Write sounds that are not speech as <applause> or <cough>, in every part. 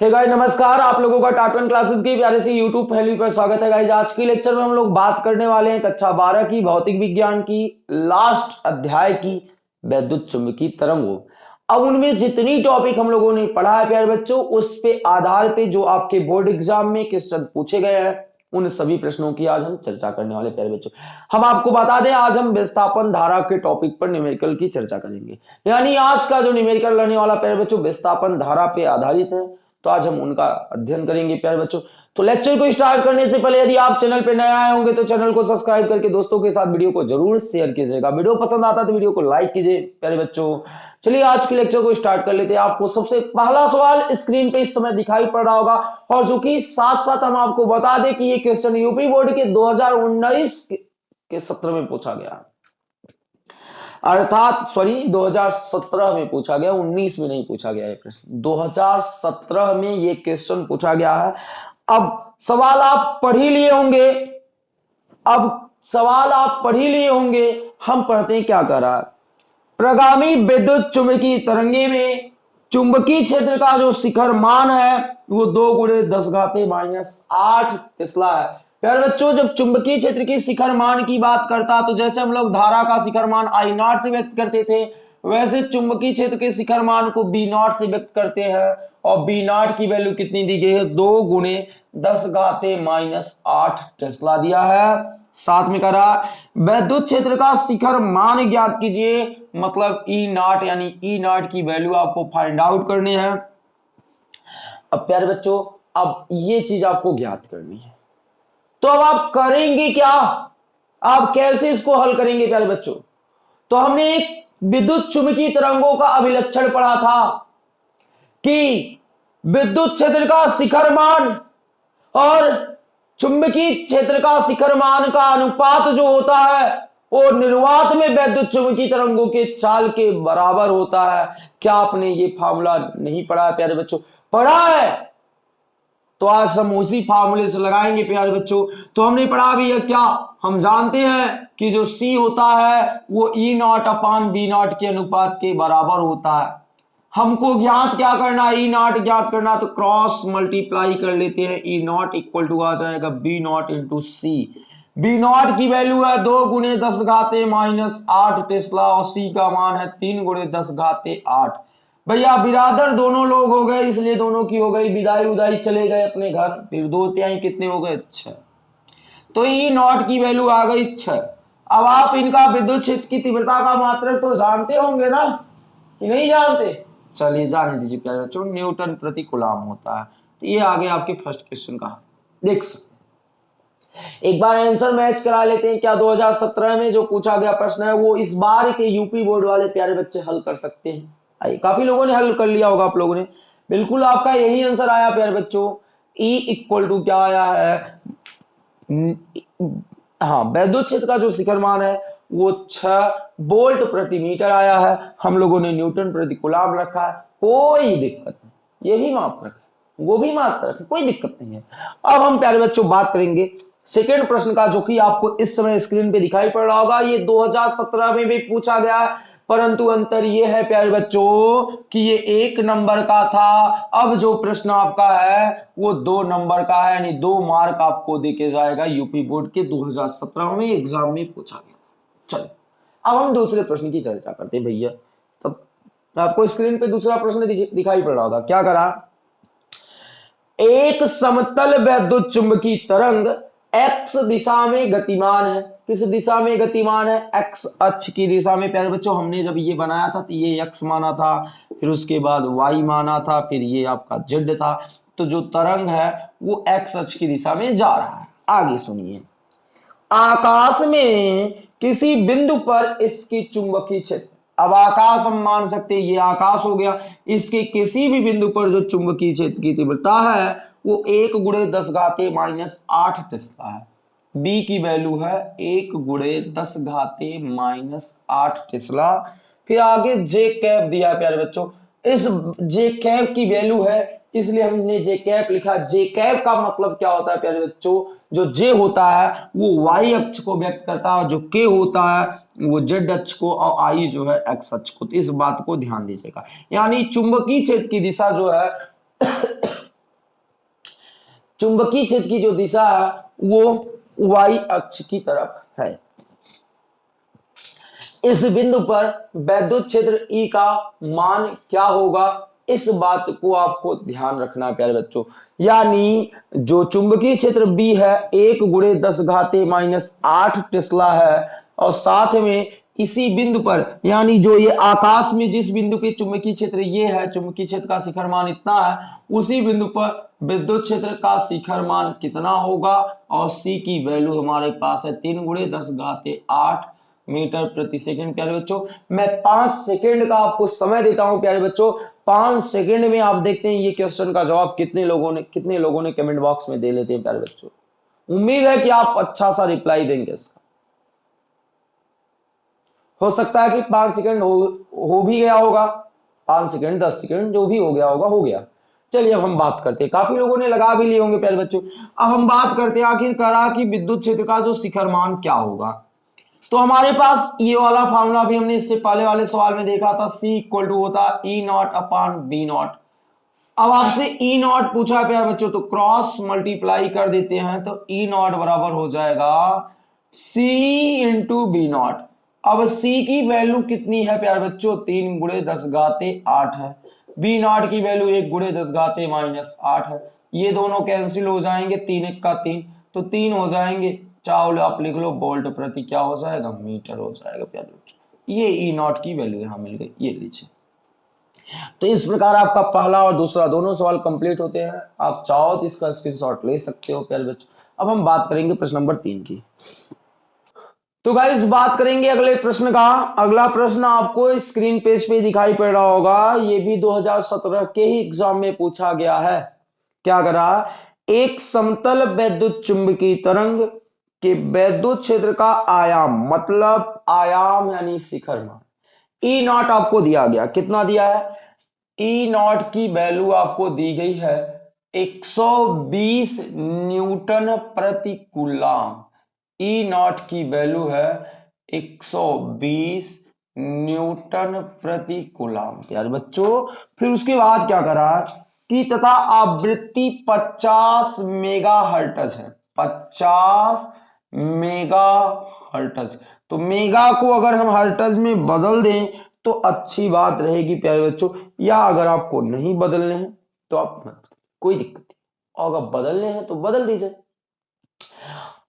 हे hey guys नमस्कार। आप लोगों का टाटन क्लासेस की प्यारे से यूट्यूब फैमिली पर स्वागत है गाइस आज की लेक्चर में हम लोग बात करने वाले हैं कक्षा बारह की, भौतिक विज्ञान की लास्ट अध्याय की, वैद्युत चुंबकीय तरंगों अब उनमें जितनी टॉपिक हम लोगों ने पढ़ा है, प्यारे बच्चों, उस पे आधार पे जो आपके बोर्ड एग्ज़ाम में क्वेश्चन पूछे गए हैं, उन सभी प्रश्नों की आज हम चर्चा करने वाले प्यारे बच्चों। हम आपको बता दें, आज हम विस्थापन धारा के टॉपिक पर न्यूमेरिकल की चर्चा करेंगे। यानी आज का जो न्यूमेरिकल रहने वाला, प्यारे बच्चों, विस्थापन धारा पे आधारित है। तो आज हम उनका अध्ययन करेंगे, प्यारे बच्चों। तो लेक्चर को स्टार्ट करने से पहले यदि आप चैनल पर नए आए होंगे तो चैनल को सब्सक्राइब करके दोस्तों के साथ वीडियो को ज़रूर शेयर कीजिएगा। वीडियो पसंद आता तो वीडियो को लाइक कीजिए, प्यारे बच्चों। चलिए आज के लेक्चर को स्टार्ट कर लेते हैं। आपको सबसे पहला सवाल स्क्रीन पे इस समय दिखाई पड़ रहा होगा। और जो कि साथ साथ हम आपको बता दें कि ये क्वेश्चन यूपी बोर्ड के 2019 के सत्र में पूछा गया। अर्थात सॉरी 2017 में पूछा गया 19 में नहीं पूछा गया ये प्रश्न। 2017 में ये क्वेश्चन पूछा गया है। अब सवाल आप पढ़ ही लिए होंगे। अब सवाल आप पढ़ ही लिए होंगे। हम पढ़ते हैं क्या कर रहा है। प्रगामी विद्युत चुंबकीय तरंगे में चुंबकीय क्षेत्र का जो शिखर मान है, वो दो गुड़े दस घाते माइनस आठ टेस्ला है। प्यारे बच्चों, जब चुंबकीय क्षेत्र की शिखर मान की बात करता तो जैसे हम लोग धारा का शिखर मान आई नॉट से व्यक्त करते थे, वैसे चुंबकीय क्षेत्र के शिखर मान को बी नॉट से व्यक्त करते हैं, और बी नॉट की वैल्यू कितनी दी गई है? दो गुणे दस गाते माइनस आठ टेस्ला दिया है। साथ में करा, वैद्युत क्षेत्र का शिखर मान ज्ञात कीजिए मतलब ई e नॉट यानी ई e नॉट की वैल्यू आपको फाइंड आउट करनी है। अब प्यारे बच्चों, अब ये चीज़ आपको ज्ञात करनी है। तो अब आप करेंगे क्या? आप कैसे इसको हल करेंगे प्यारे बच्चों? तो हमने एक विद्युत चुंबकीय तरंगों का अभिलक्षण पढ़ा था कि विद्युत क्षेत्र का शिखर मान और चुंबकीय क्षेत्र का शिखर मान का अनुपात जो होता है, वो निर्वात में वैद्युत चुंबकीय तरंगों के चाल के बराबर होता है। क्या आपने ये फार्मूला नहीं पढ़ा है प्यारे बच्चों? पढ़ा है। तो आज हम उसी फार्मूले से लगाएँगे, प्यारे बच्चों। तो हमने पढ़ा भी है क्या? हम जानते हैं कि जो C होता है, वो E naught upon B naught के अनुपात के बराबर होता है। हमको ज्ञात क्या करना है? ई नॉट ज्ञात करना तो क्रॉस मल्टीप्लाई कर लेते हैं। ई नॉट इक्वल टू आ जाएगा B naught into C B naught की वैल्यू है दो गुणे दस घाते माइनस आठ टेस्ला और सी का मान है तीन गुणे दस घाते आठ। भैया, बिरादर दोनों लोग हो गए, इसलिए दोनों की हो गई विदाई उदाई चले गए अपने घर। फिर दो त्याई कितने हो गए? छह। तो ई नॉट की वैल्यू आ गई छह। अब आप इनका विद्युत क्षेत्र की तीव्रता का मात्रक तो जानते होंगे ना? कि नहीं जानते? चलिए, जाने दीजिए प्यारे बच्चों, न्यूटन प्रति गुलाम होता है। तो ये आगे आपके फ़र्स्ट क्वेश्चन का। देख सकते एक बार आंसर मैच करा लेते हैं। क्या 2017 में जो पूछा गया प्रश्न है, वो इस बार के यूपी बोर्ड वाले प्यारे बच्चे हल कर सकते हैं। काफ़ी लोगों ने हल कर लिया होगा आप लोगों ने। बिल्कुल आपका यही आंसर आया, प्यारे बच्चों। ई इक्वल टू क्या आया है? हाँ वैद्युत क्षेत्र का जो शिखर मान है, वो छ बोल्ट प्रति मीटर आया है। हम लोगों ने न्यूटन प्रति गुलाम रखा है। कोई दिक्कत नहीं। यही माप रखे। वो भी मात्र रखे। कोई दिक्कत नहीं है। अब हम, प्यारे बच्चों, बात करेंगे। सेकेंड प्रश्न का, जो कि आपको इस समय स्क्रीन पे दिखाई पड़ रहा होगा, ये 2017 में भी पूछा गया है। परंतु अंतर यह है, प्यारे बच्चों, कि ये एक नंबर का था। अब जो प्रश्न आपका है, वो दो नंबर का है, यानी दो मार्क आपको देके जाएगा यूपी बोर्ड के 2017 में एग्ज़ाम में पूछा गया चलो, अब हम दूसरे प्रश्न की चर्चा करते हैं भैया। तब आपको स्क्रीन पे दूसरा प्रश्न दिखाई पड़ रहा होगा। क्या करा? एक समतल वैद्युत चुंबकीय तरंग एक्स दिशा में गतिमान है। किस दिशा में गतिमान है? एक्स अक्ष की दिशा में। प्यारे बच्चों, हमने जब ये बनाया था तो ये एक्स माना था, फिर उसके बाद वाई माना था, फिर ये आपका जेड था। तो जो तरंग है, वो एक्स अक्ष की दिशा में जा रहा है। आगे सुनिए। आकाश में किसी बिंदु पर इसकी चुंबकीय क्षेत्र। अब आकाश हम मान सकते हैं, ये आकाश हो गया। इसके किसी भी बिंदु पर जो चुंबकीय क्षेत्र की तीव्रता है, वो एक गुड़े दस घाते माइनस आठ टेस्ला है। बी की वैल्यू है एक गुड़े दस घाते माइनस आठ टेस्ला फिर आगे जे कैप दिया प्यारे बच्चों। इस जे कैप की वैल्यू है, इसलिए हमने जे कैप लिखा। जे कैप का मतलब क्या होता है प्यारे बच्चों? जो जे होता है, वो वाई अक्ष को व्यक्त करता है, जो के होता है, वो जेड अक्ष को और आई जो है एक्स अक्ष को। तो इस बात को ध्यान दीजिएगा। यानी चुंबकीय क्षेत्र की दिशा जो है, <coughs> चुंबकीय क्षेत्र की जो दिशा है, वो वाई अक्ष की तरफ़ है। इस बिंदु पर वैद्युत क्षेत्र ई का मान क्या होगा? इस बात को आपको ध्यान रखना प्यारे बच्चों। यानी जो चुंबकीय क्षेत्र बी है, एक गुड़े दस घाते माइनस आठ टेस्ला है, और साथ में इसी बिंदु पर, यानी जो ये आकाश में जिस बिंदु पे चुंबकीय क्षेत्र ये है, चुंबकीय क्षेत्र का शिखर मान इतना है, उसी बिंदु पर विद्युत क्षेत्र का शिखर मान कितना होगा? और सी की वैल्यू हमारे पास है तीन गुड़े दस घाते आठ मीटर प्रति सेकंड। प्यारे बच्चों, मैं पाँच सेकंड का आपको समय देता हूँ, प्यारे बच्चों। पाँच सेकंड में आप देखते हैं ये क्वेश्चन का जवाब कितने लोगों ने कितने लोगों ने कमेंट बॉक्स में दे लेते हैं, प्यारे बच्चों। उम्मीद है कि आप अच्छा सा रिप्लाई देंगे इसका हो सकता है कि पाँच सेकंड हो, हो भी गया होगा पाँच सेकंड दस सेकंड जो भी हो गया होगा हो गया। चलिए अब हम बात करते हैं। काफ़ी लोगों ने लगा भी लिए होंगे प्यारे बच्चों। अब हम बात करते हैं आखिर करा कि विद्युत क्षेत्र का जो शिखर मान क्या होगा। तो हमारे पास ये वाला फॉर्मूला भी हमने इससे पहले वाले सवाल में देखा था। सी इक्वल टू होता E naught upon B naught अब आपसे e नॉट पूछा है प्यार बच्चों तो क्रॉस मल्टीप्लाई कर देते हैं तो e नॉट बराबर हो जाएगा सी इंटू बी नॉट अब सी की वैल्यू कितनी है, प्यार बच्चों? तीन गुड़े दस गाते आठ है। बी नॉट की वैल्यू एक गुड़े दस गाते माइनस आठ है। ये दोनों कैंसिल हो जाएँगे, तीन एक का तीन। तो तीन हो जाएँगे। चावल आप लिख लो बोल्ट प्रति क्या हो जाएगा? मीटर हो जाएगा, प्यारे ये ई e नॉट की वैल्यू यहाँ मिल गई। ये लीजिए। तो इस प्रकार आपका पहला और दूसरा दोनों सवाल कंप्लीट होते हैं। आप चाहो तो इसका स्क्रीनशॉट ले सकते हो, प्यारे बच्चों। अब हम बात करेंगे प्रश्न नंबर तीन की। तो गाइस बात करेंगे अगले प्रश्न का। अगला प्रश्न आपको स्क्रीन पेज पे दिखाई पड़ रहा होगा। ये भी 2017 के ही एग्ज़ाम में पूछा गया है। क्या करा? एक समतल वैद्युत चुंबकीय तरंग के वैद्युत क्षेत्र का आयाम मतलब आयाम यानी शिखर मान। ई नॉट आपको दिया गया। कितना दिया है? ई नॉट की वैल्यू आपको दी गई है 120 न्यूटन प्रति कुलाम ई नॉट की वैल्यू है 120 न्यूटन प्रति कुलाम। यार बच्चों, फिर उसके बाद क्या करा? कि तथा आवृत्ति 50 मेगा हर्टज है। 50 मेगा हर्टज तो मेगा को अगर हम हर्टज में बदल दें तो अच्छी बात रहेगी प्यारे बच्चों। या अगर आपको नहीं बदलने हैं तो आप कोई दिक्कत नहीं। अगर बदलने हैं तो बदल दीजिए।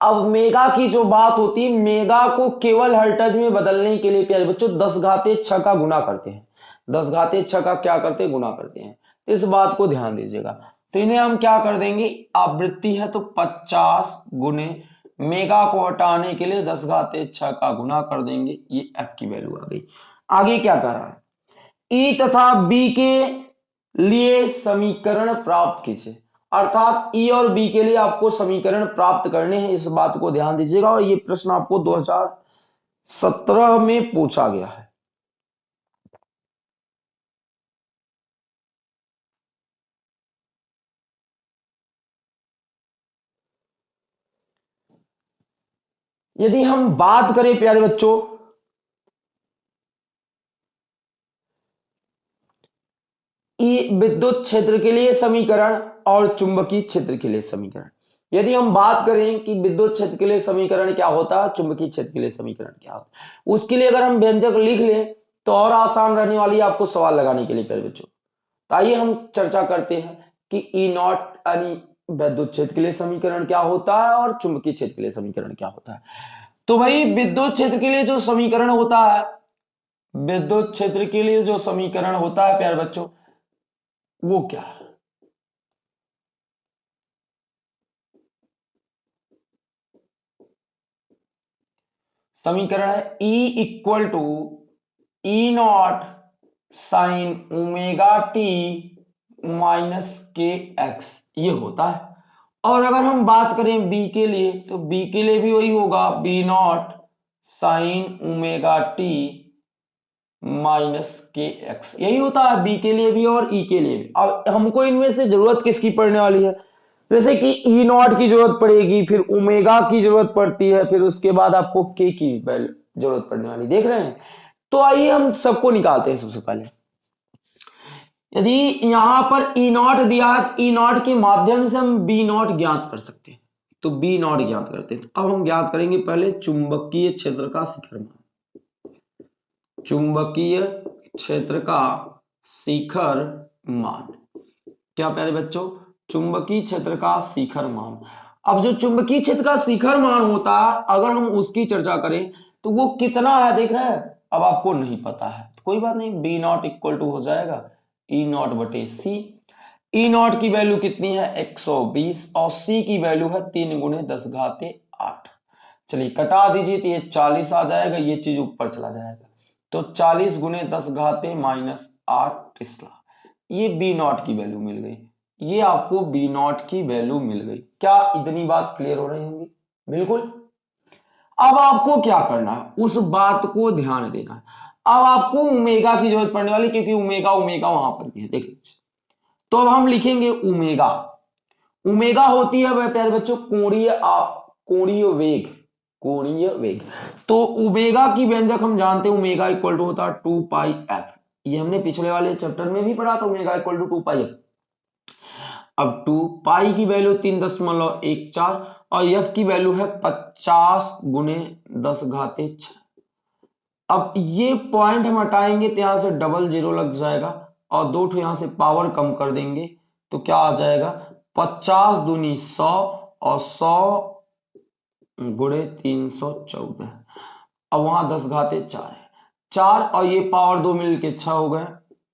अब मेगा की जो बात होती है मेगा को केवल हर्टज में बदलने के लिए प्यारे बच्चों, दस घाते छ का गुना करते हैं। दस घाते छ का क्या करते हैं? गुना करते हैं। इस बात को ध्यान दीजिएगा। तो इन्हें हम क्या कर देंगे? आवृत्ति है तो पचास गुने मेगा को हटाने के लिए दस घाते छ का गुना कर देंगे। ये एफ़ की वैल्यू आ गई। आगे क्या कर रहा है? ई e तथा बी के लिए समीकरण प्राप्त कीजिए। अर्थात ई e और बी के लिए आपको समीकरण प्राप्त करने हैं। इस बात को ध्यान दीजिएगा और ये प्रश्न आपको 2017 में पूछा गया है। यदि हम बात करें प्यारे बच्चों विद्युत क्षेत्र के लिए समीकरण और चुंबकीय क्षेत्र के लिए समीकरण। यदि हम बात करें कि विद्युत क्षेत्र के लिए समीकरण क्या होता है चुंबकीय क्षेत्र के लिए समीकरण क्या होता? है उसके लिए अगर हम व्यंजक लिख लें तो और आसान रहने वाली आपको सवाल लगाने के लिए प्यारे बच्चों। तो आइए हम चर्चा करते हैं कि ई नॉट यानी विद्युत क्षेत्र के लिए समीकरण क्या होता है और चुंबकीय क्षेत्र के लिए समीकरण क्या होता है। तो भाई, विद्युत क्षेत्र के लिए जो समीकरण होता है, विद्युत क्षेत्र के लिए जो समीकरण होता है, प्यार बच्चों, वो क्या है? समीकरण है E equal to E naught sine omega t minus k x ये होता है। और अगर हम बात करें बी के लिए तो बी के लिए भी वही होगा। B naught sine omega t minus k x यही होता है। बी के लिए भी और ई e के लिए भी। अब हमको इनमें से ज़रूरत किसकी पड़ने वाली है? जैसे कि ई नॉट की ज़रूरत पड़ेगी, फिर ओमेगा की ज़रूरत पड़ती है, फिर उसके बाद आपको के की ज़रूरत पड़ने वाली, देख रहे हैं? तो आइए हम सबको निकालते हैं सबसे पहले। यदि यहाँ पर ई नॉट दिया ई नॉट के माध्यम से हम बी नॉट ज्ञात कर सकते हैं। तो बी नॉट ज्ञात करते हैं। अब हम ज्ञात करेंगे पहले चुंबकीय क्षेत्र का शिखर मान। चुंबकीय क्षेत्र का शिखर मान। क्या प्यारे बच्चों? चुंबकीय क्षेत्र का शिखर मान। अब जो चुंबकीय क्षेत्र का शिखर मान होता है अगर हम उसकी चर्चा करें तो वो कितना है, देख रहे हैं? अब आपको नहीं पता है। तो कोई बात नहीं बी नॉट इक्वल टू हो जाएगा। ई नॉट बटे सी ई नॉट की वैल्यू कितनी है? 120 और सी की वैल्यू है तीन गुणे दस घाते आठ। चलिए कटा दीजिए तो ये 40 आ जाएगा, ये चीज़ ऊपर चला जाएगा। तो 40 गुणे दस घाते माइनस आठ टिस्ला ये बी नॉट की वैल्यू मिल गई। ये आपको बी नॉट की वैल्यू मिल गई। क्या इतनी बात क्लियर हो रही होंगी? बिल्कुल। अब आपको क्या करना है? उस बात को ध्यान देना है। अब आपको उमेगा की ज़रूरत पड़ने वाली, क्योंकि उमेगा उमेगा वहाँ पर भी है। देख लीजिए। तो अब हम लिखेंगे उमेगा उमेगा होती है प्यारे बच्चों, कोणीय कोणीय वेग। कोणीय वेग। तो उमेगा की व्यंजक हम जानते हैं उमेगा इक्वल टू होता है टू पाई एफ़ ये हमने पिछले वाले चैप्टर में भी पढ़ा था omega equal to two pi f अब टू, पाई की वैल्यू तीन दशमलव एक चार और एफ़ की वैल्यू है पचास गुने दस घाते छ। अब ये पॉइंट हम हटाएँगे तो यहाँ से डबल ज़ीरो लग जाएगा और दो ठो यहाँ से पावर कम कर देंगे तो क्या आ जाएगा? पचास दूनी सौ और सौ गुड़े तीन सौ चौदह। अब वहाँ दस घाते चार है। चार और ये पावर दो मिल के छह हो गए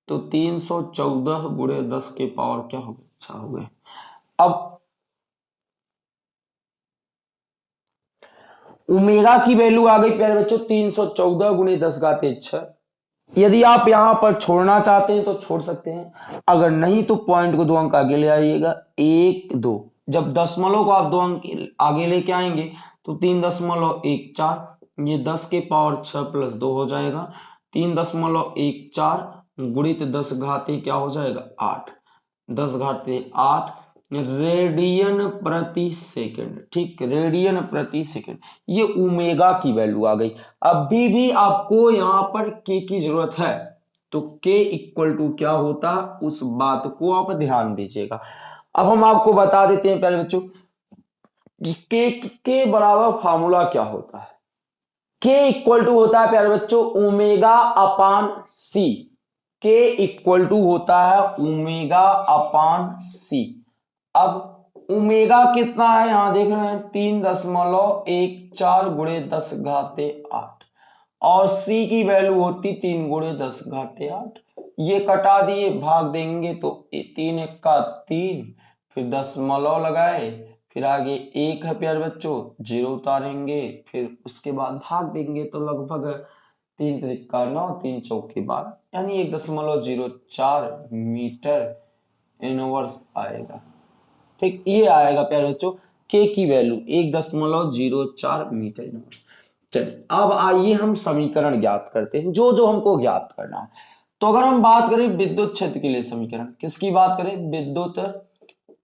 तो तीन सौ चौदह गुड़े दस के पावर क्या हो गए? छह हो। गए अब उमेगा की वैल्यू आ गई प्यारे बच्चों, तीन सौ चौदह गुणे दस घाते छह। यदि आप यहाँ पर छोड़ना चाहते हैं तो छोड़ सकते हैं। अगर नहीं तो पॉइंट को दो अंक आगे ले आइएगा। एक, दो। जब दशमलव को आप दो अंक आगे लेके आएँगे तो तीन दशमलव एक चार, ये दस के पावर छह प्लस दो हो जाएगा। तीन दशमलव एक चार गुणित दस घाते क्या हो जाएगा? आठ। दस घाते आठ, रेडियन प्रति सेकंड, ठीक, रेडियन प्रति सेकंड। ये उमेगा की वैल्यू आ गई। अभी भी आपको यहाँ पर के की ज़रूरत है। तो के इक्वल टू क्या होता? उस बात को आप ध्यान दीजिएगा। अब हम आपको बता देते हैं पहले बच्चों, के के बराबर फार्मूला क्या होता है? के इक्वल टू होता है प्यारे बच्चों, ओमेगा अपान सी के इक्वल टू होता है ओमेगा अपान सी अब उमेगा कितना है? यहाँ देख रहे हैं तीन दशमलव एक चार गुड़े दस घाते आठ। और सी की वैल्यू होती तीन गुड़े दस घाते आठ। ये कटा दिए, भाग देंगे तो तीन, एक का तीन, फिर दशमलव लगाए, फिर आगे एक है प्यार बच्चों, ज़ीरो उतारेंगे, फिर उसके बाद भाग देंगे तो लगभग तीन तरीका नौ तीन चौक के बाद, यानी एक दशमलव ज़ीरो चार मीटर इनवर्स आएगा। ठीक, ये आएगा प्यारे बच्चों के की वैल्यू एक दशमलव ज़ीरो चार मीटर इनवर्स। चलिए, अब आइए हम समीकरण ज्ञात करते हैं, जो जो हमको ज्ञात करना है। तो अगर हम बात करें विद्युत क्षेत्र के लिए समीकरण, किसकी बात करें? विद्युत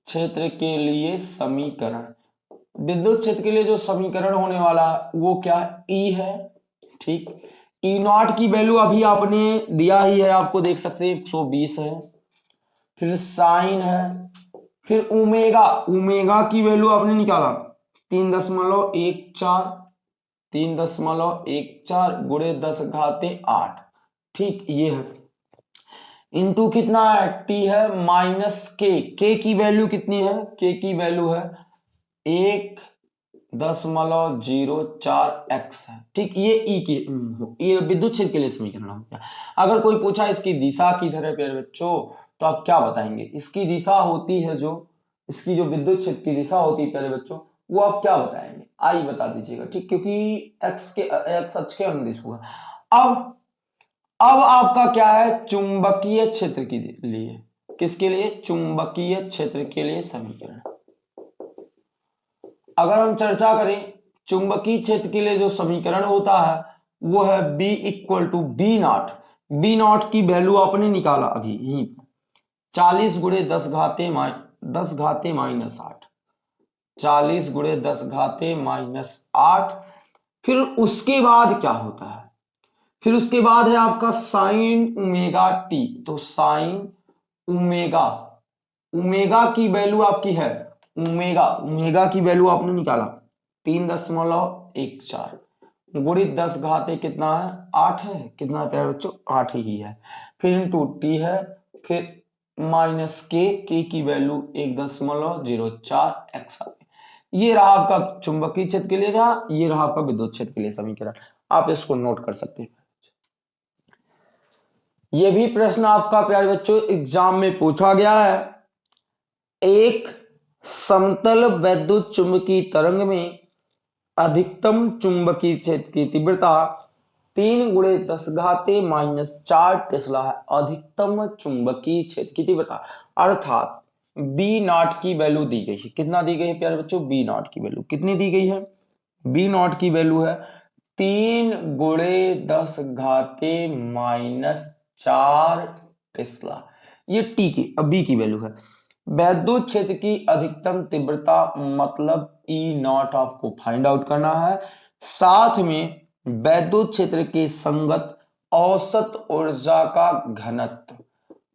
क्षेत्र के लिए समीकरण। विद्युत क्षेत्र के लिए जो समीकरण होने वाला, वो क्या ई e है, ठीक। ई e नॉट की वैल्यू अभी आपने दिया ही है, आपको देख सकते हैं 120 है। फिर साइन है, फिर उमेगा उमेगा की वैल्यू आपने निकाला। तीन दशमलव एक चार, तीन दशमलव एक चार गुड़े दस घाते आठ। ठीक, ये है। इंटू कितना है? टी है माइनस के। के की वैल्यू कितनी है? के की वैल्यू है एक दशमलव ज़ीरो चार एक्स है। ठीक, ये ई की, ये विद्युत क्षेत्र के लिए समीकरण हो गया अगर कोई पूछा इसकी दिशा किधर है प्यारे बच्चों तो आप क्या बताएँगे? इसकी दिशा होती है जो इसकी जो विद्युत क्षेत्र की दिशा होती है पहले बच्चों, वो आप क्या बताएँगे? आई बता दीजिएगा, ठीक, क्योंकि एक्स के एक्स अक्ष के अनुदिश हुआ। अब अब आपका क्या है? चुंबकीय क्षेत्र के लिए। किसके लिए? चुंबकीय क्षेत्र के लिए समीकरण। अगर हम चर्चा करें, चुंबकीय क्षेत्र के लिए जो समीकरण होता है, वो है B equal to B naught B naught की वैल्यू आपने निकाला अभी, यहीं चालीस गुड़े दस घाते दस घाते माइनस आठ। चालीस गुड़े दस घाते माइनस आठ। फिर उसके बाद क्या होता है? फिर उसके बाद है आपका साइन उमेगा टी तो साइन उमेगा उमेगा की वैल्यू आपकी है ओमेगा ओमेगा की वैल्यू आपने निकाला। तीन दशमलव एक चार। गुणित दस घाते कितना है? आठ है। कितना प्यार बच्चों? आठ ही है। फिर इंटू टी है, फिर माइनस के के की वैल्यू एक दशमलव ज़ीरो चार एक्स ये रहा आपका चुंबकीय क्षेत्र के लिए रहा, ये रहा आपका विद्युत क्षेत्र के लिए समीकरण। आप इसको नोट कर सकते हैं। ये भी प्रश्न आपका प्यारे बच्चों एग्ज़ाम में पूछा गया है। एक समतल वैद्युत चुंबकीय तरंग में अधिकतम चुंबकीय क्षेत्र की तीव्रता तीन गुणे दस घाते माइनस चार टेस्ला है। अधिकतम चुंबकीय क्षेत्र की तीव्रता। अर्थात बी नॉट की वैल्यू दी गई है। कितना दी गई है प्यारे बच्चों? बी नॉट की वैल्यू कितनी दी गई है? बी नॉट की वैल्यू है तीन गुणे दस घाते माइनस चार टेस्ला। ये टी की, अब बी की वैल्यू है। वैद्युत क्षेत्र की अधिकतम तीव्रता मतलब ई e नॉट आपको फाइंड आउट करना है। साथ में वैद्युत क्षेत्र के संगत औसत ऊर्जा का घनत्व,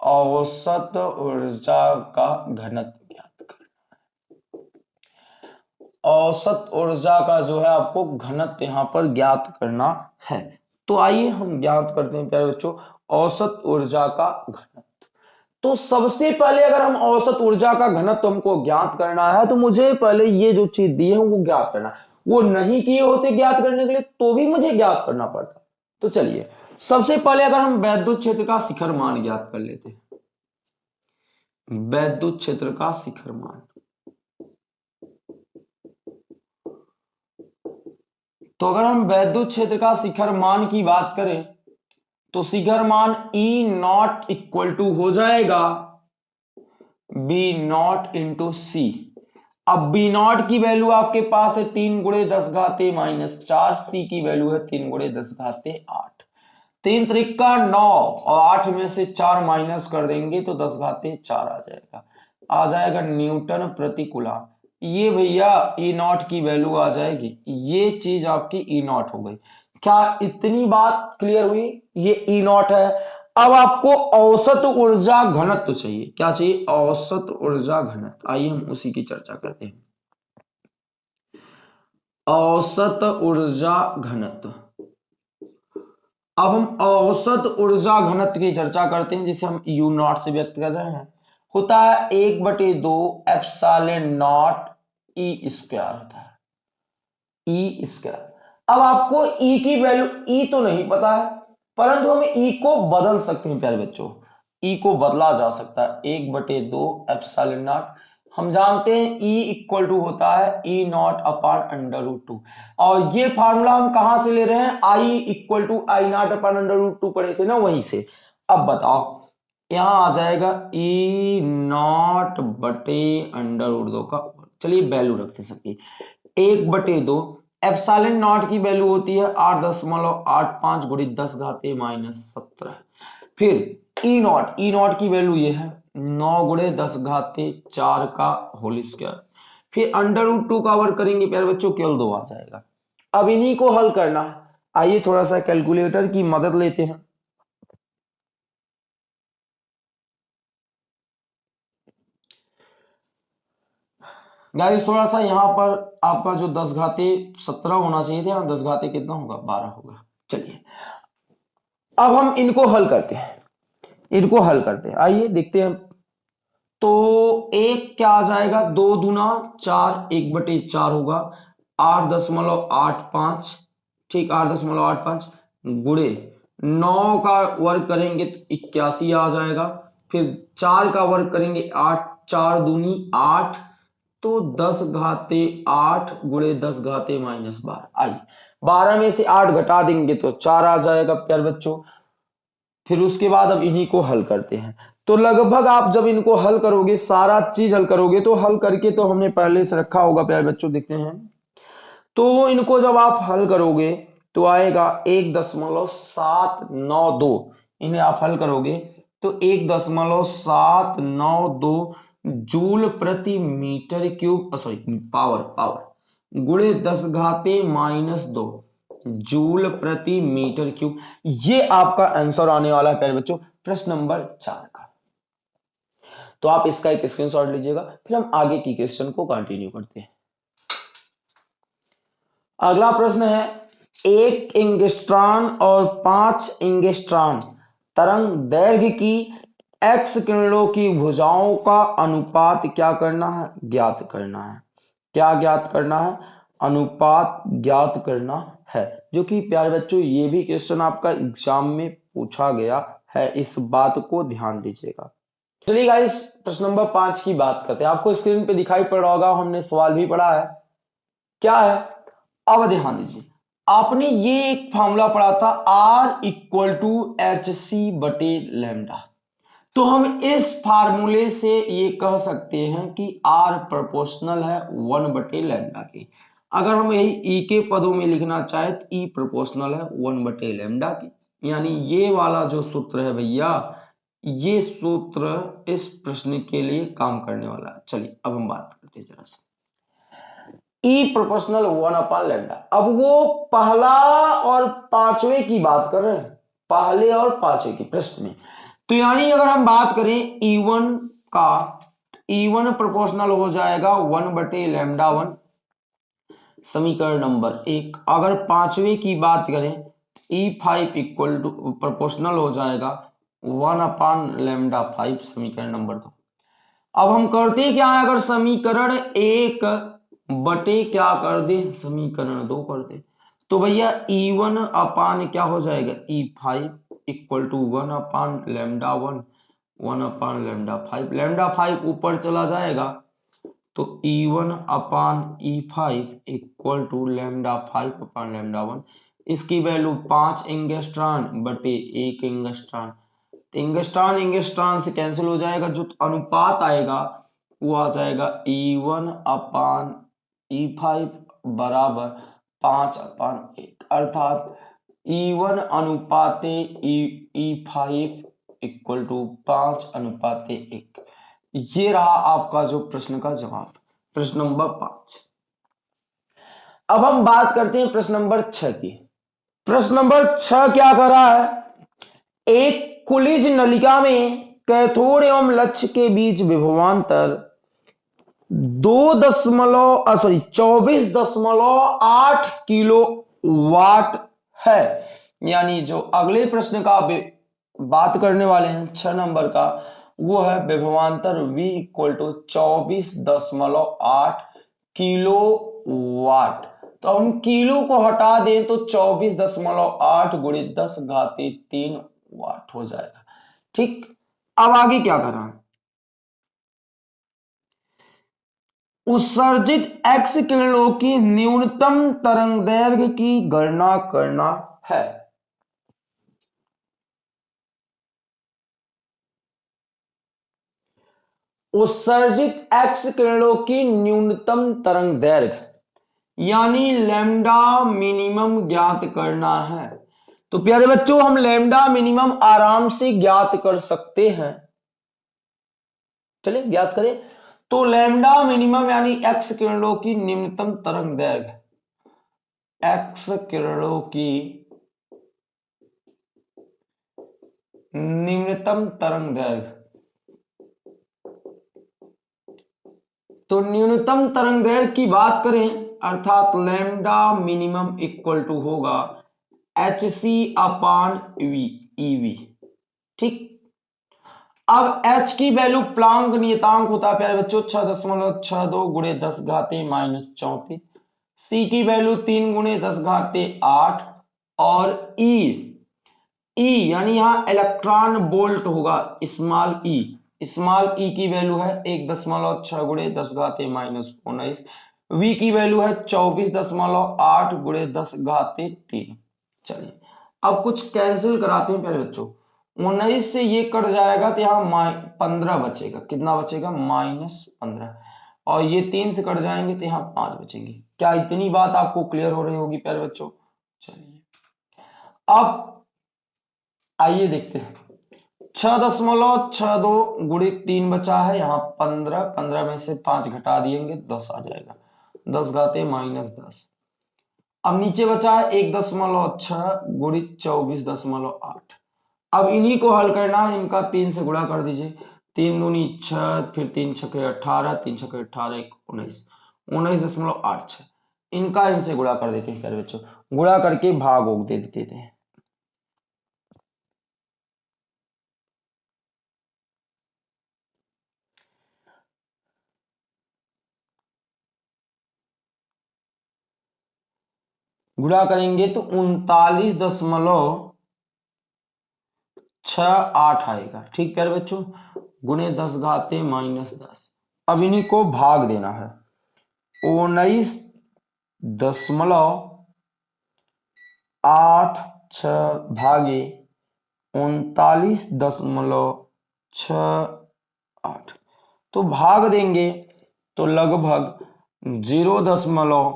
औसत ऊर्जा का घनत्व ज्ञात करना है। औसत ऊर्जा का जो है आपको घनत्व यहाँ पर ज्ञात करना है। तो आइए हम ज्ञात करते हैं प्यारे बच्चों, औसत ऊर्जा का घनत्व। तो सबसे पहले अगर हम औसत ऊर्जा का घनत्व हमको ज्ञात करना है तो मुझे पहले ये जो चीज़ दी है वो ज्ञात करना वो नहीं किए होते ज्ञात करने के लिए तो भी मुझे ज्ञात करना पड़ता। तो चलिए, सबसे पहले अगर हम वैद्युत क्षेत्र का शिखर मान ज्ञात कर लेते हैं। वैद्युत क्षेत्र का शिखर मान। तो अगर हम वैद्युत क्षेत्र का शिखर मान की बात करें तो शिखर मान ई नॉट इक्वल टू हो जाएगा बी नॉट इंटू सी अब बी नॉट की वैल्यू आपके पास है तीन गुड़े दस घाते माइनस चार सी की वैल्यू है तीन गुड़े दस घाते आठ. तीन त्रिका नौ और आठ में से चार माइनस कर देंगे तो दस घाते चार आ जाएगा। आ जाएगा न्यूटन प्रतिकूला। ये भैया ई नॉट की वैल्यू आ जाएगी। ये चीज़ आपकी ई नॉट हो गई। क्या इतनी बात क्लियर हुई? ये ई नॉट है। अब आपको औसत ऊर्जा घनत्व चाहिए। क्या चाहिए? औसत ऊर्जा घनत्व। आइए हम उसी की चर्चा करते हैं। औसत ऊर्जा घनत्व। अब हम औसत ऊर्जा घनत्व की चर्चा करते हैं, जिसे हम यू नॉट से व्यक्त कर रहे हैं। होता है एक बटे दो एप्साइलन नॉट ई स्क्वायर होता है। ई स्क्वायर अब आपको ई की वैल्यू ई तो नहीं पता है, परंतु हम ई को बदल सकते हैं, प्यारे बच्चों। ई को बदला जा सकता है। एक बटे दो एप्साइलन नॉट। हम जानते हैं ई इक्वल टू होता है E naught upon under root two और ये फार्मूला हम कहाँ से ले रहे हैं? I equal to I naught upon under root two पढ़े थे ना वहीं से। अब बताओ, यहाँ आ जाएगा ई नॉट बटे अंडर रूट दो का। चलिए वैल्यू रखते सकते एक बटे दो एप्साइलन नॉट की वैल्यू होती है आठ दशमलव आठ पाँच गुड़ी दस घाते माइनस सत्रह। फिर ई नॉट ई नॉट की वैल्यू ये है, नौ गुड़े दस घाते चार का होल स्क्वायर फिर अंडर रूट टू का करेंगे प्यारे बच्चों, केवल दो आ जाएगा। अब इन्हीं को हल करना। है आइए थोड़ा सा कैलकुलेटर की मदद लेते हैं। गाइस थोड़ा सा यहाँ पर आपका जो दस घाते सत्रह होना चाहिए थे दस घाते कितना होगा? बारह होगा। चलिए। अब हम इनको हल करते हैं। इनको हल करते हैं। आइए, देखते हैं। तो एक क्या आ जाएगा? दो दुना चार, एक बटे चार होगा। आठ दशमलव आठ पाँच, ठीक, आठ दशमलव आठ पाँच गुड़े। नौ का वर्ग करेंगे तो इक्यासी आ जाएगा। फिर चार का वर्ग करेंगे आठ, चार दूनी आठ तो दस घाते आठ गुड़े दस घाते माइनस बारह। आई बारह में से आठ घटा देंगे तो चार आ जाएगा प्यार बच्चों। फिर उसके बाद अब इन्हीं को हल करते हैं। तो लगभग आप जब इनको हल करोगे, सारा चीज़ हल करोगे तो हल करके तो हमने पहले से रखा होगा, प्यार बच्चों, देखते हैं। तो इनको जब आप हल करोगे तो आएगा एक दशमलव सात नौ दो। इन्हें आप हल करोगे तो एक दशमलव सात नौ दो जूल प्रति metre cube sorry power power गुड़े दस घाते माइनस दो, जूल प्रति मीटर क्यूब। ये आपका आंसर आने वाला है पहले बच्चों, प्रश्न नंबर चार का। तो आप इसका एक स्क्रीनशॉट लीजिएगा, फिर हम आगे की क्वेश्चन को कंटिन्यू करते हैं। अगला प्रश्न है, एक इंगेस्ट्रॉन और पाँच इंगेस्ट्रॉन तरंग दैर्घ्य की एक्स किरणों की भुजाओं का अनुपात क्या करना है? ज्ञात करना है। क्या ज्ञात करना है? अनुपात ज्ञात करना है। जो कि प्यारे बच्चों, ये भी क्वेश्चन आपका एग्ज़ाम में पूछा गया है। इस बात को ध्यान दीजिएगा। चलिए गाइस प्रश्न नंबर पाँच की बात करते हैं। आपको स्क्रीन पे दिखाई पड़ रहा होगा, हमने सवाल भी पढ़ा है। क्या है? अब ध्यान दीजिए। आपने ये एक फॉर्मूला पढ़ा था R equal to h c बटे लेमडा तो हम इस फार्मूले से ये कह सकते हैं कि आर प्रोपोर्शनल है वन बटे लेमडा के। अगर हम यही ई के पदों में लिखना चाहे तो ई प्रोपोर्शनल है वन बटे लेमडा की। यानी ये वाला जो सूत्र है भैया, ये सूत्र इस प्रश्न के लिए काम करने वाला है। चलिए, अब हम बात करते हैं जरा सा। प्रोपोर्शनल वन अपान लेमडा अब वो पहला और पांचवे की बात कर रहे हैं। पहले और पांचवे की प्रश्न में। तो यानी अगर हम बात करें E1 का E1 प्रोपोर्शनल हो जाएगा वन बटे लेमडा वन समीकरण नंबर एक। अगर पांचवे की बात करें E five equal to proportional हो जाएगा वन अपान लेमडा फाइव समीकरण नंबर दो। अब हम करते क्या है, अगर समीकरण एक बटे क्या कर दे, समीकरण दो कर दे तो भैया ई वन अपान क्या हो जाएगा? E five equal to one upon lambda one one upon lambda five lambda five ऊपर चला जाएगा तो E one upon E five equal to lambda five upon lambda one इसकी वैल्यू पाँच इंगेस्ट्रॉन बटे एक इंगेस्ट्रॉन। तो इंगेस्ट्रॉन इंगेस्ट्रॉन से कैंसिल हो जाएगा, जो अनुपात आएगा, वो आ जाएगा ई वन अपान ई फाइव बराबर पाँच अपान एक। अर्थात ई वन अनुपाते फाइव इक्वल टू पाँच अनुपाते एक। ये रहा आपका जो प्रश्न का जवाब, प्रश्न नंबर पाँच। अब हम बात करते हैं प्रश्न नंबर छह की। प्रश्न नंबर छह क्या कर रहा है? एक कुलिज नलिका में कैथोड एवं लक्ष्य के बीच विभवांतर दो दशमलव सॉरी चौबीस दशमलव आठ किलो वाट है। यानी जो अगले प्रश्न का बात करने वाले हैं छह नंबर का, वो है विभवांतर V इक्वल टू चौबीस दशमलव आठ किलो वाट तो हम किलो को हटा दें तो चौबीस दशमलव आठ गुड़े दस घाती तीन वाट हो जाएगा। ठीक? अब आगे क्या करना उत्सर्जित एक्स किरणों की न्यूनतम तरंग दैर्घ्य की गणना करना है। उत्सर्जित एक्स किरणों की न्यूनतम तरंग दैर्घ्य यानी लेमडा मिनिमम ज्ञात करना है। तो प्यारे बच्चों, हम लैम्डा मिनिमम आराम से ज्ञात कर सकते हैं। चलिए, ज्ञात करें। तो लैम्डा मिनिमम यानी एक्स किरणों की निम्नतम तरंग दैर्घ्य। एक्स किरणों की निम्नतम तरंग दैर्घ्य। तो न्यूनतम तरंग दैर्घ्य की बात करें, अर्थात लैम्डा मिनिमम इक्वल टू होगा h c upon V eV ठीक? अब h की वैल्यू प्लांक नियतांक होता है, प्यारे बच्चों, छह दशमलव छह दो गुणे दस घाते माइनस चौतीस। C की वैल्यू तीन गुणे दस घाते आठ। और e e यानी यहाँ इलेक्ट्रॉन बोल्ट होगा स्मॉल e स्मॉल e की वैल्यू है एक दशमलव छह गुणे दस घाते माइनस उन्नीस। V की वैल्यू है चौबीस दशमलव आठ गुणे दस घाते तीन। चलिए, अब कुछ कैंसिल कराते हैं, प्यारे बच्चों। उन्नीस से ये कट जाएगा तो यहाँ पंद्रह बचेगा। कितना बचेगा? माइनस पंद्रह। और ये तीन से कट जाएँगे तो यहाँ पाँच बचेंगे। क्या इतनी बात आपको क्लियर हो रही होगी, प्यारे बच्चों? चलिए। अब आइए देखते हैं। छह दशमलव छह दो गुड़ी तीन बचा है। यहाँ पंद्रह पंद्रह में से पाँच घटा दिएँगे, दस आ जाएगा। दस घाते माइनस दस। अब नीचे बचा है एक दशमलव छह गुड़ी चौबीस दशमलव आठ। अब इन्हीं को हल करना है इनका तीन से गुणा कर दीजिए। तीन दूनी छह, फिर तीन छके अठारह, तीन छके अठारह, एक उन्नीस। उन्नीस दशमलव आठ छह। इनका इनसे गुणा कर देते हैं, प्यारे बच्चों। गुणा करके भाग ओग दे देते हैं। गुणा करेंगे तो उनतालीस दशमलव छ आठ आएगा। ठीक प्यारे बच्चों? गुणे दस घाते माइनस दस। अब इन्हीं को भाग देना है। उन्नीस दशमलव आठ छ भागे उनतालीस दशमलव छ आठ। तो भाग देंगे तो लगभग ज़ीरो दशमलव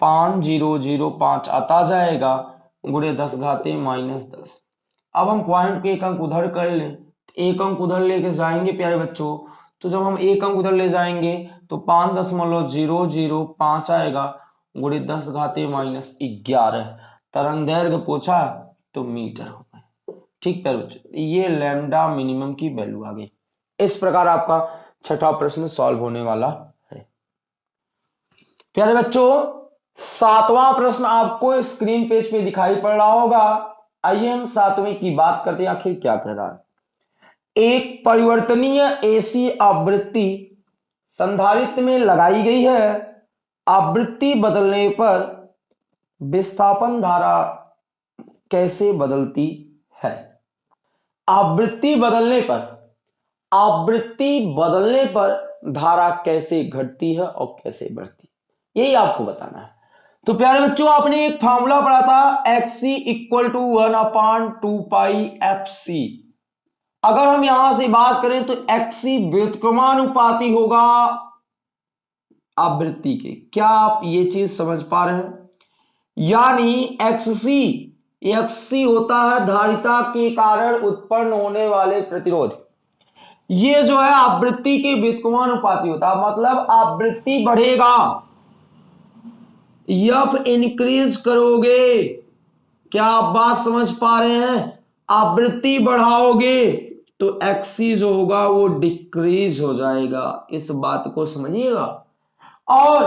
पाँच ज़ीरो ज़ीरो पाँच आता जाएगा। गुणे दस घाते माइनस दस। अब हम पॉइंट के एक अंक उधर कर लें एक अंक उधर लेके जाएँगे प्यारे बच्चों। तो जब हम एक अंक उधर ले जाएँगे तो पाँच दशमलव ज़ीरो ज़ीरो पाँच आएगा गुड़े दस घाते माइनस ग्यारह। तरंग दैर्घ्य पूछा तो मीटर हो गए। ठीक प्यारे बच्चों, ये लैम्डा मिनिमम की वैल्यू आ गई। इस प्रकार आपका छठा प्रश्न सॉल्व होने वाला है। प्यारे बच्चों, सातवां प्रश्न आपको स्क्रीन पेज पे दिखाई पड़ रहा होगा। आइए हम सातवें की बात करते हैं, आखिर क्या कह रहा है? एक परिवर्तनीय एसी आवृत्ति संधारित्र में लगाई गई है। आवृत्ति बदलने पर विस्थापन धारा कैसे बदलती है? आवृत्ति बदलने पर, आवृत्ति बदलने पर धारा कैसे घटती है और कैसे बढ़ती यही आपको बताना है। तो प्यारे बच्चों, आपने एक फॉर्मूला पढ़ा था x equal to one upon two pi f c अगर हम यहाँ से बात करें तो एक्स सी व्युत्क्रमानुपाती होगा आवृत्ति के। क्या आप ये चीज़ समझ पा रहे हैं? यानी एक्स सी एक्स सी होता है धारिता के कारण उत्पन्न होने वाले प्रतिरोध। ये जो है आवृत्ति के व्युत्क्रमानुपाती होता है मतलब आवृत्ति बढ़ेगा। यफ इंक्रीज करोगे। क्या आप बात समझ पा रहे हैं? आवृत्ति बढ़ाओगे तो एक्सी जो होगा, वो डिक्रीज हो जाएगा। इस बात को समझिएगा। और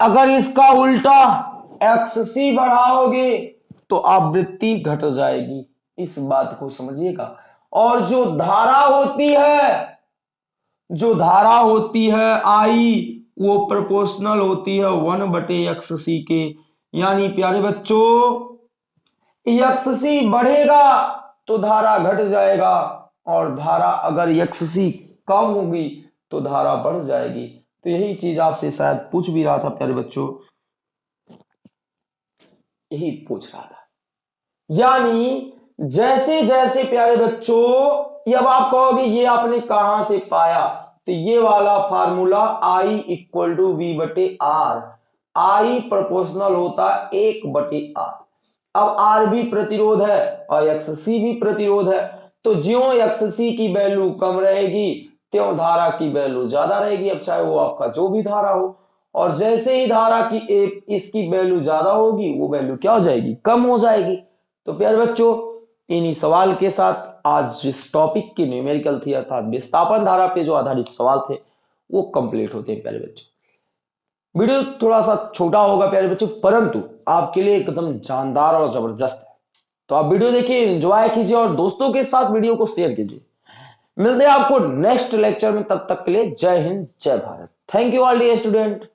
अगर इसका उल्टा एक्ससी बढ़ाओगे तो आवृत्ति घट जाएगी। इस बात को समझिएगा। और जो धारा होती है, जो धारा होती है, आई वो प्रोपोर्शनल होती है वन बटे एक्स सी के यानी प्यारे बच्चों एक्स सी बढ़ेगा तो धारा घट जाएगा और धारा अगर एक्स सी कम होगी तो धारा बढ़ जाएगी। तो यही चीज़ आपसे शायद पूछ भी रहा था प्यारे बच्चों। यही पूछ रहा था। यानी जैसे जैसे प्यारे बच्चों अब आप कहोगे, ये आपने कहाँ से पाया? तो ये वाला formula I equal to V बटे आर आई प्रोपोर्शनल होता है एक बटे आर अब आर भी प्रतिरोध है और एक्स सी भी प्रतिरोध है। तो ज्यो एक्स सी की वैल्यू कम रहेगी, त्यों धारा की वैल्यू ज़्यादा रहेगी, अब चाहे वो आपका जो भी धारा हो। और जैसे ही धारा की एक इसकी वैल्यू ज़्यादा होगी, वो वैल्यू क्या हो जाएगी? कम हो जाएगी। तो प्यारे बच्चों, इन्हीं सवाल के साथ आज जिस टॉपिक की न्यूमेरिकल थी अर्थात विस्थापन धारा पे जो आधारित सवाल थे, वो कंप्लीट होते हैं प्यारे बच्चों। वीडियो थोड़ा सा छोटा होगा प्यारे बच्चों, परंतु आपके लिए एकदम जानदार और ज़बरदस्त है। तो आप वीडियो देखिए एंजॉय कीजिए और दोस्तों के साथ वीडियो को शेयर कीजिए। मिलते हैं आपको नेक्स्ट लेक्चर में, तब तक के लिए जय हिंद, जय Bharat. Thank you all the student